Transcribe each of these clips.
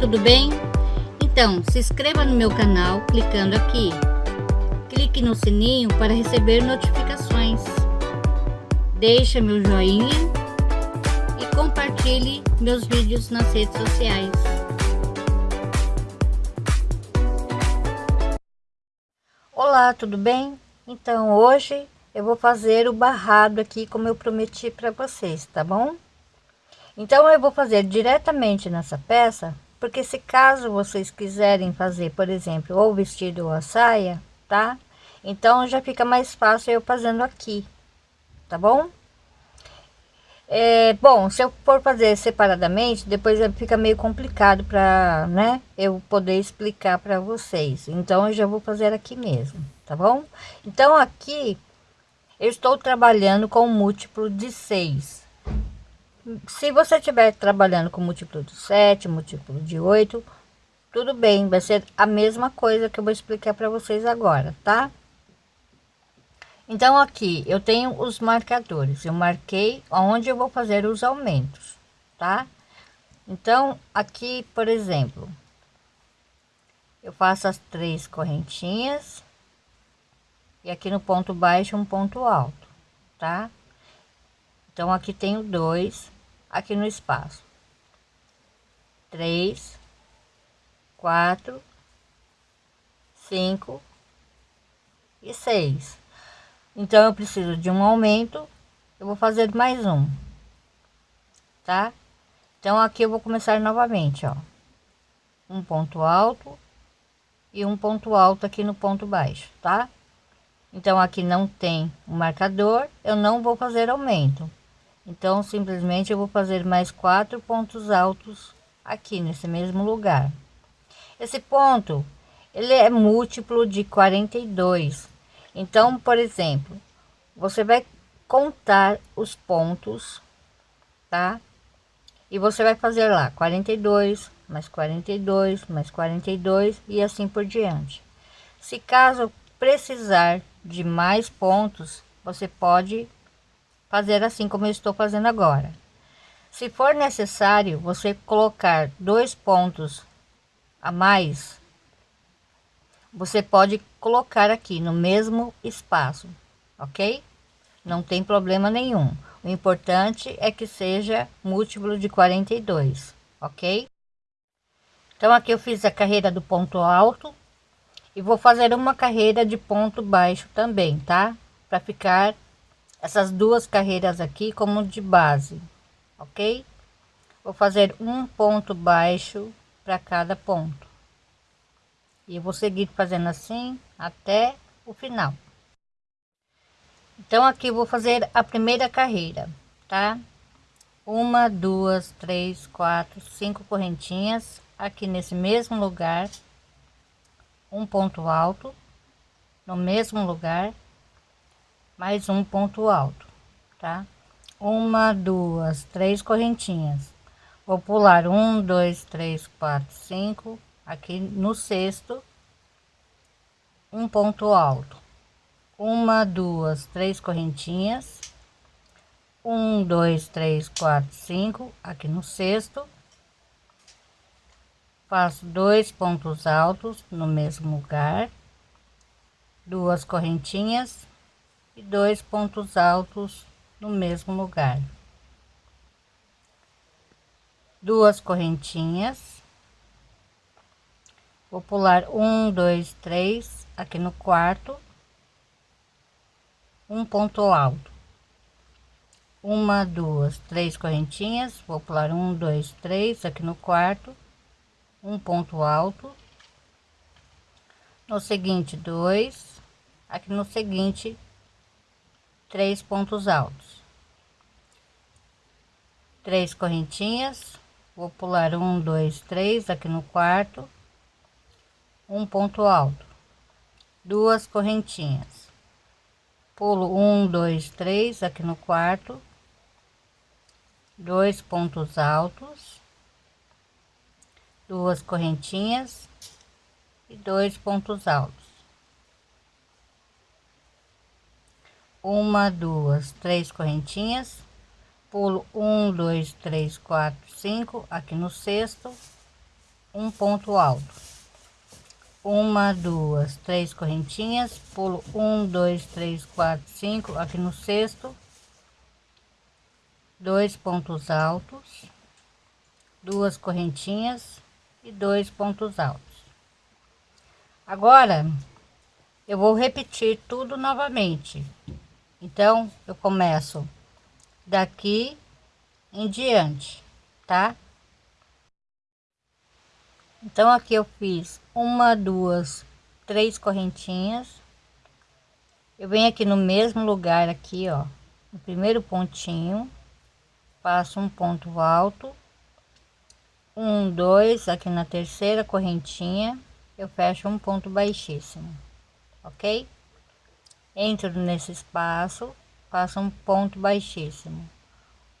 tudo bem? Então, se inscreva no meu canal clicando aqui. Clique no sininho para receber notificações. Deixe meu joinha e compartilhe meus vídeos nas redes sociais. Olá, tudo bem? Então, hoje eu vou fazer o barrado aqui como eu prometi para vocês, tá bom? Então eu vou fazer diretamente nessa peça, porque se caso vocês quiserem fazer, por exemplo, ou vestido ou a saia, tá? Então já fica mais fácil eu fazendo aqui, tá bom? É, bom, se eu for fazer separadamente, depois fica meio complicado para, né, eu poder explicar para vocês. Então eu já vou fazer aqui mesmo, tá bom? Então aqui eu estou trabalhando com múltiplo de 6 se você estiver trabalhando com múltiplo de 7, múltiplo de 8, tudo bem, vai ser a mesma coisa que eu vou explicar para vocês agora, tá? Então aqui eu tenho os marcadores, eu marquei onde eu vou fazer os aumentos, tá? Então aqui, por exemplo, eu faço as três correntinhas e aqui no ponto baixo um ponto alto, tá? Então aqui tenho dois aqui no espaço. Três, quatro, cinco e seis. Então eu preciso de um aumento, eu vou fazer mais um, tá? Então aqui eu vou começar novamente, ó. Um ponto alto e um ponto alto aqui no ponto baixo, tá? Então aqui não tem um marcador, eu não vou fazer aumento então simplesmente eu vou fazer mais quatro pontos altos aqui nesse mesmo lugar. Esse ponto ele é múltiplo de 42 então por exemplo você vai contar os pontos tá? E você vai fazer lá 42 mais 42 mais 42 e assim por diante. Se caso precisar de mais pontos você pode fazer assim como eu estou fazendo agora. Se for necessário você colocar dois pontos a mais, você pode colocar aqui no mesmo espaço, ok? Não tem problema nenhum. O importante é que seja múltiplo de 42, ok? Então aqui eu fiz a carreira do ponto alto e vou fazer uma carreira de ponto baixo também, tá? Para ficar essas duas carreiras aqui como de base, ok? Vou fazer um ponto baixo para cada ponto. E vou seguir fazendo assim até o final. Então aqui vou fazer a primeira carreira, tá? Uma, duas, três, quatro, cinco correntinhas aqui nesse mesmo lugar. Um ponto alto no mesmo lugar mais um ponto alto, tá? Uma, duas, três correntinhas. Vou pular um, dois, três, quatro, cinco. Aqui no sexto, um ponto alto. Uma, duas, três correntinhas. Um, dois, três, quatro, cinco. Aqui no sexto. Faço dois pontos altos no mesmo lugar. Duas correntinhas e dois pontos altos no mesmo lugar. Duas correntinhas. Vou pular um dois três aqui no quarto. Um ponto alto. Uma duas três correntinhas. Vou pular um dois três aqui no quarto. Um ponto alto. No seguinte dois. Aqui no seguinte três pontos altos. Três correntinhas vou pular um dois três aqui no quarto. Um ponto alto. Duas correntinhas. Pulo um dois três aqui no quarto. Dois pontos altos. Duas correntinhas e dois pontos altos uma, duas, três correntinhas, pulo um, dois, três, quatro, cinco, aqui no sexto, um ponto alto. Uma duas três correntinhas. Pulo um dois três quatro cinco aqui no sexto. Dois pontos altos. Duas correntinhas e dois pontos altos. Agora eu vou repetir tudo novamente então eu começo daqui em diante tá? Então aqui eu fiz uma duas três correntinhas. Eu venho aqui no mesmo lugar aqui ó no primeiro pontinho. Passo um ponto alto. Um dois aqui na terceira correntinha. Eu fecho um ponto baixíssimo ok entro nesse espaço faço um ponto baixíssimo.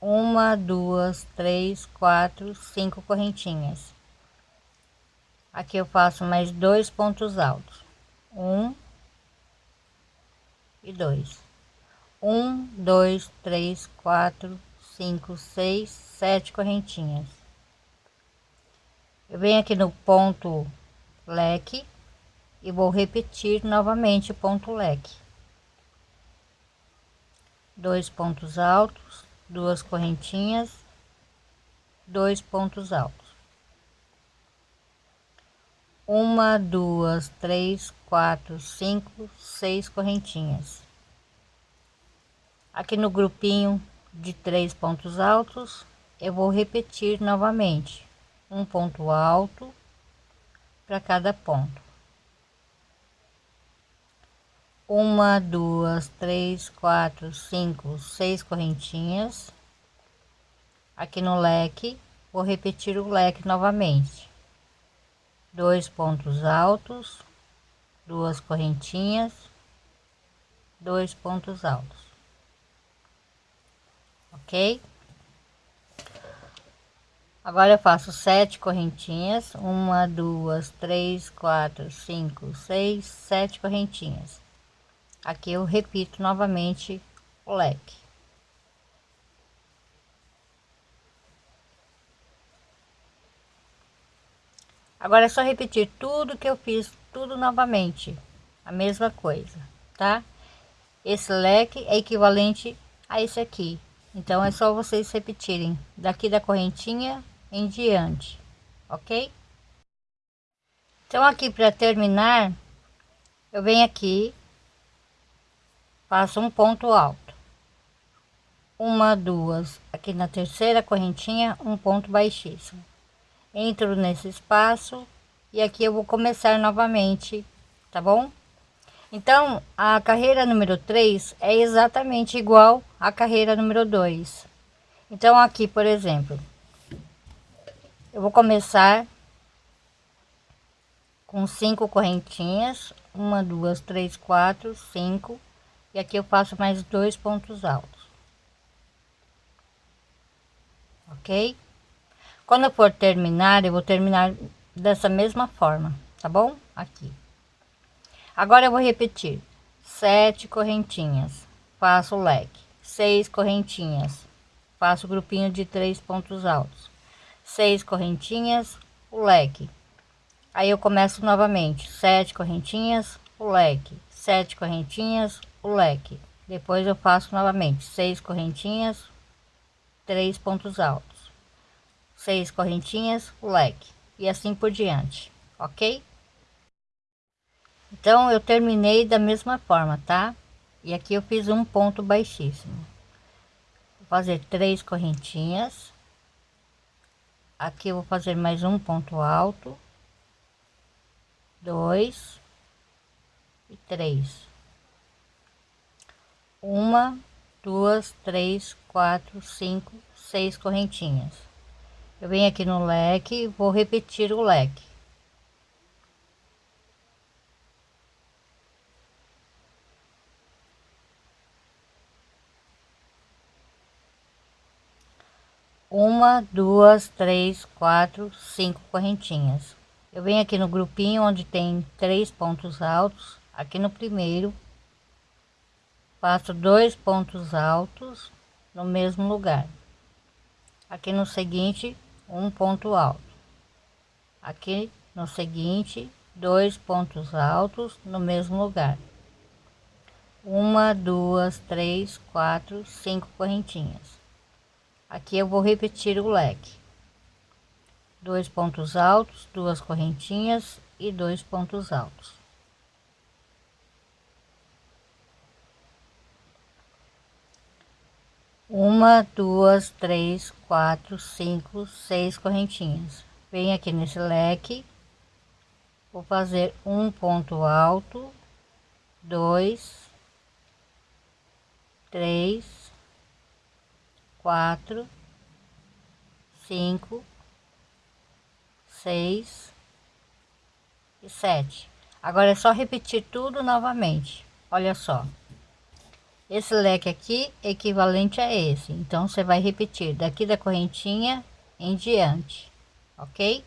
Uma duas três quatro cinco correntinhas. Aqui eu faço mais dois pontos altos. Um e dois. Um dois três quatro cinco seis sete correntinhas. Eu venho aqui no ponto leque e vou repetir novamente o ponto leque dois pontos altos duas correntinhas dois pontos altos uma, duas, três, quatro, cinco, seis correntinhas. Aqui no grupinho de três pontos altos, eu vou repetir novamente um ponto alto para cada ponto. Uma, duas, três, quatro, cinco, seis correntinhas. Aqui no leque, vou repetir o leque novamente dois pontos altos, duas correntinhas, dois pontos altos, ok? Agora eu faço sete correntinhas, uma, duas, três, quatro, cinco, seis, sete correntinhas. Aqui eu repito novamente o leque. Agora é só repetir tudo que eu fiz, tudo novamente, a mesma coisa, tá? Esse leque é equivalente a esse aqui, então é só vocês repetirem daqui da correntinha em diante, ok? Então aqui para terminar, eu venho aqui, faço um ponto alto, uma, duas, aqui na terceira correntinha, um ponto baixíssimo. Entro nesse espaço e aqui eu vou começar novamente tá bom? Então a carreira número 3 é exatamente igual à carreira número 2 então aqui por exemplo eu vou começar com cinco correntinhas. Uma duas três quatro cinco e aqui eu faço mais dois pontos altos ok quando eu for terminar, eu vou terminar dessa mesma forma, tá bom? Aqui. Agora eu vou repetir. Sete correntinhas, faço o leque. Seis correntinhas, faço grupinho de três pontos altos. Seis correntinhas, o leque. Aí eu começo novamente. Sete correntinhas, o leque. Sete correntinhas, o leque. Depois eu faço novamente. Seis correntinhas, três pontos altos seis correntinhas, o leque e assim por diante, ok? Então eu terminei da mesma forma, tá? E aqui eu fiz um ponto baixíssimo. Vou fazer três correntinhas. Aqui eu vou fazer mais um ponto alto. Dois e três. Uma, duas, três, quatro, cinco, seis correntinhas. Eu venho aqui no leque vou repetir o leque. Uma duas três quatro cinco correntinhas. Eu venho aqui no grupinho onde tem três pontos altos aqui no primeiro faço dois pontos altos no mesmo lugar. Aqui no seguinte um ponto alto. Aqui no seguinte dois pontos altos no mesmo lugar. Uma duas três quatro cinco correntinhas. Aqui eu vou repetir o leque. Dois pontos altos duas correntinhas e dois pontos altos uma duas três quatro cinco seis correntinhas. Venho aqui nesse leque. Vou fazer um ponto alto dois três quatro cinco seis e sete. Agora é só repetir tudo novamente. Olha só esse leque aqui equivalente a esse. Então você vai repetir daqui da correntinha em diante ok